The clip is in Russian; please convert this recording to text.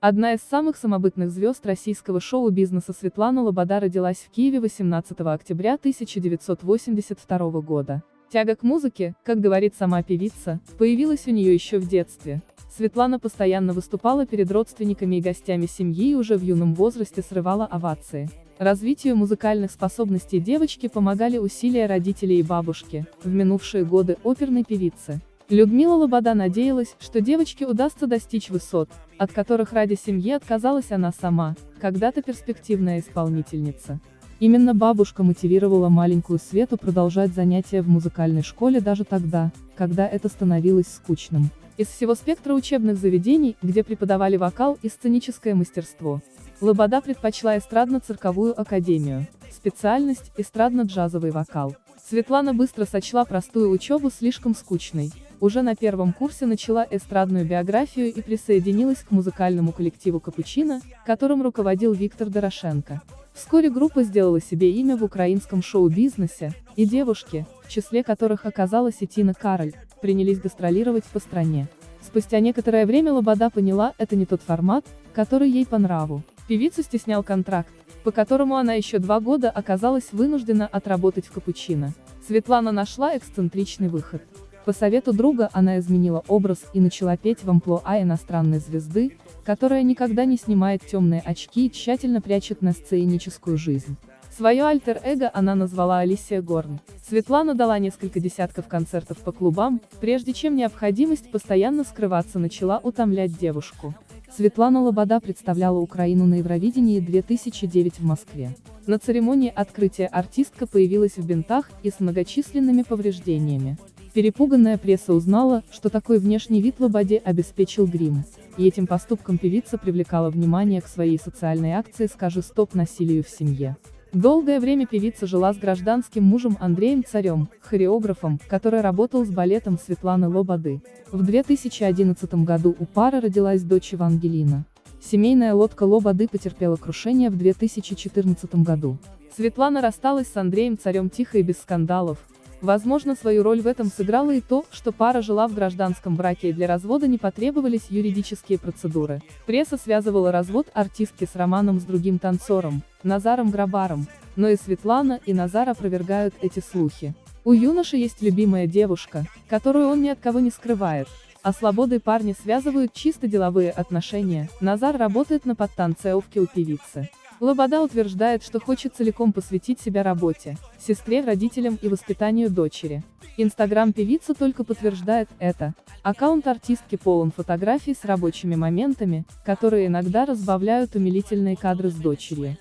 Одна из самых самобытных звезд российского шоу-бизнеса Светлана Лобода родилась в Киеве 18 октября 1982 года. Тяга к музыке, как говорит сама певица, появилась у нее еще в детстве. Светлана постоянно выступала перед родственниками и гостями семьи и уже в юном возрасте срывала овации. Развитию музыкальных способностей девочки помогали усилия родителей и бабушки, в минувшие годы оперной певицы. Людмила Лобода надеялась, что девочке удастся достичь высот, от которых ради семьи отказалась она сама, когда-то перспективная исполнительница. Именно бабушка мотивировала маленькую Свету продолжать занятия в музыкальной школе даже тогда, когда это становилось скучным. Из всего спектра учебных заведений, где преподавали вокал и сценическое мастерство, Лобода предпочла эстрадно-цирковую академию, специальность – эстрадно-джазовый вокал. Светлана быстро сочла простую учебу слишком скучной, уже на первом курсе начала эстрадную биографию и присоединилась к музыкальному коллективу «Капучино», которым руководил Виктор Дорошенко. Вскоре группа сделала себе имя в украинском шоу-бизнесе, и девушки, в числе которых оказалась и Тина Кароль, принялись гастролировать по стране. Спустя некоторое время Лобода поняла, это не тот формат, который ей по нраву. Певицу стеснял контракт, по которому она еще два года оказалась вынуждена отработать в капучино. Светлана нашла эксцентричный выход. По совету друга она изменила образ и начала петь в амплуа иностранной звезды, которая никогда не снимает темные очки и тщательно прячет на сценическую жизнь. Свое альтер-эго она назвала Алисия Горн. Светлана дала несколько десятков концертов по клубам, прежде чем необходимость постоянно скрываться начала утомлять девушку. Светлана Лобода представляла Украину на Евровидении 2009 в Москве. На церемонии открытия артистка появилась в бинтах и с многочисленными повреждениями. Перепуганная пресса узнала, что такой внешний вид Лободе обеспечил грим, и этим поступком певица привлекала внимание к своей социальной акции «Скажи стоп насилию в семье». Долгое время певица жила с гражданским мужем Андреем Царем, хореографом, который работал с балетом Светланы Лободы. В 2011 году у пары родилась дочь Евангелина. Семейная лодка Лободы потерпела крушение в 2014 году. Светлана рассталась с Андреем Царем тихо и без скандалов, Возможно, свою роль в этом сыграло и то, что пара жила в гражданском браке и для развода не потребовались юридические процедуры. Пресса связывала развод артистки с романом с другим танцором, Назаром Грабаром, но и Светлана, и Назар опровергают эти слухи. У юноши есть любимая девушка, которую он ни от кого не скрывает. А свободой парни связывают чисто деловые отношения, Назар работает на подтанцевке у певицы. Лобода утверждает, что хочет целиком посвятить себя работе, сестре, родителям и воспитанию дочери. Инстаграм певицы только подтверждает это. Аккаунт артистки полон фотографий с рабочими моментами, которые иногда разбавляют умилительные кадры с дочерью.